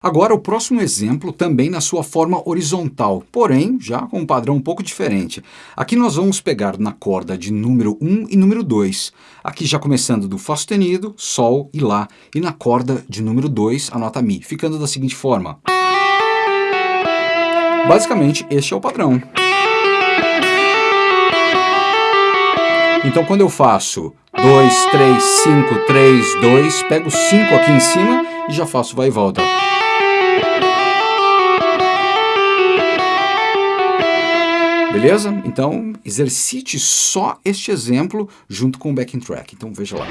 Agora, o próximo exemplo também na sua forma horizontal, porém já com um padrão um pouco diferente. Aqui nós vamos pegar na corda de número 1 e número 2. Aqui já começando do Fá sustenido, Sol e Lá. E na corda de número 2, a nota Mi, ficando da seguinte forma. Basicamente, este é o padrão. Então, quando eu faço 2, 3, 5, 3, 2, pego 5 aqui em cima e já faço vai e volta. Beleza? Então, exercite só este exemplo junto com o backing track. Então, veja lá.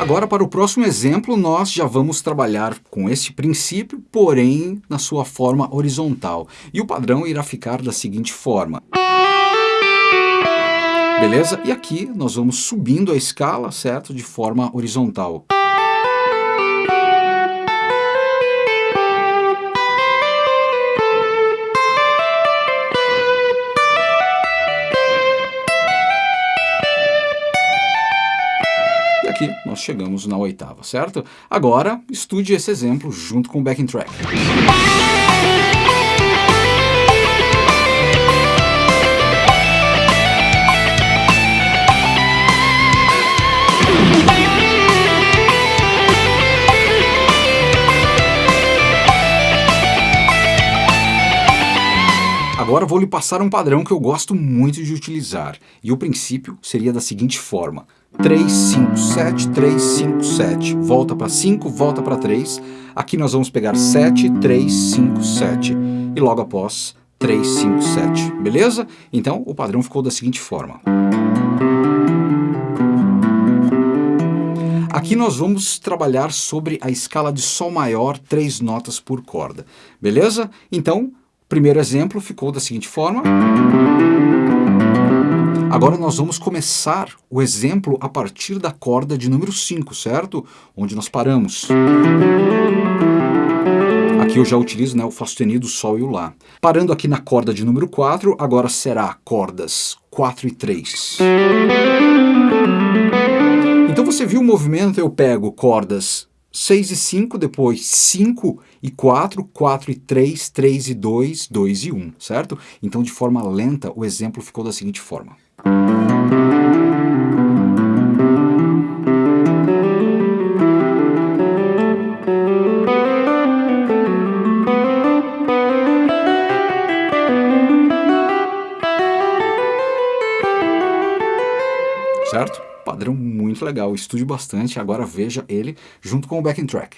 Agora, para o próximo exemplo, nós já vamos trabalhar com esse princípio, porém na sua forma horizontal. E o padrão irá ficar da seguinte forma. Beleza? E aqui nós vamos subindo a escala, certo? De forma horizontal. E aqui nós chegamos na oitava, certo? Agora, estude esse exemplo junto com o backing track. Agora vou lhe passar um padrão que eu gosto muito de utilizar. E o princípio seria da seguinte forma. 3, 5, 7, 3, 5, 7. Volta para 5, volta para 3. Aqui nós vamos pegar 7, 3, 5, 7. E logo após 3, 5, 7. Beleza? Então o padrão ficou da seguinte forma. Aqui nós vamos trabalhar sobre a escala de Sol maior, três notas por corda. Beleza? Então, primeiro exemplo ficou da seguinte forma. Agora nós vamos começar o exemplo a partir da corda de número 5, certo? Onde nós paramos. Aqui eu já utilizo né, o Fá sustenido, o Sol e o Lá. Parando aqui na corda de número 4, agora será cordas 4 e 3. Então você viu o movimento, eu pego cordas 6 e 5, depois 5 e 4, 4 e 3, 3 e 2, 2 e 1, certo? Então, de forma lenta, o exemplo ficou da seguinte forma. Certo? Padrão muito legal, estude bastante, agora veja ele junto com o backing track.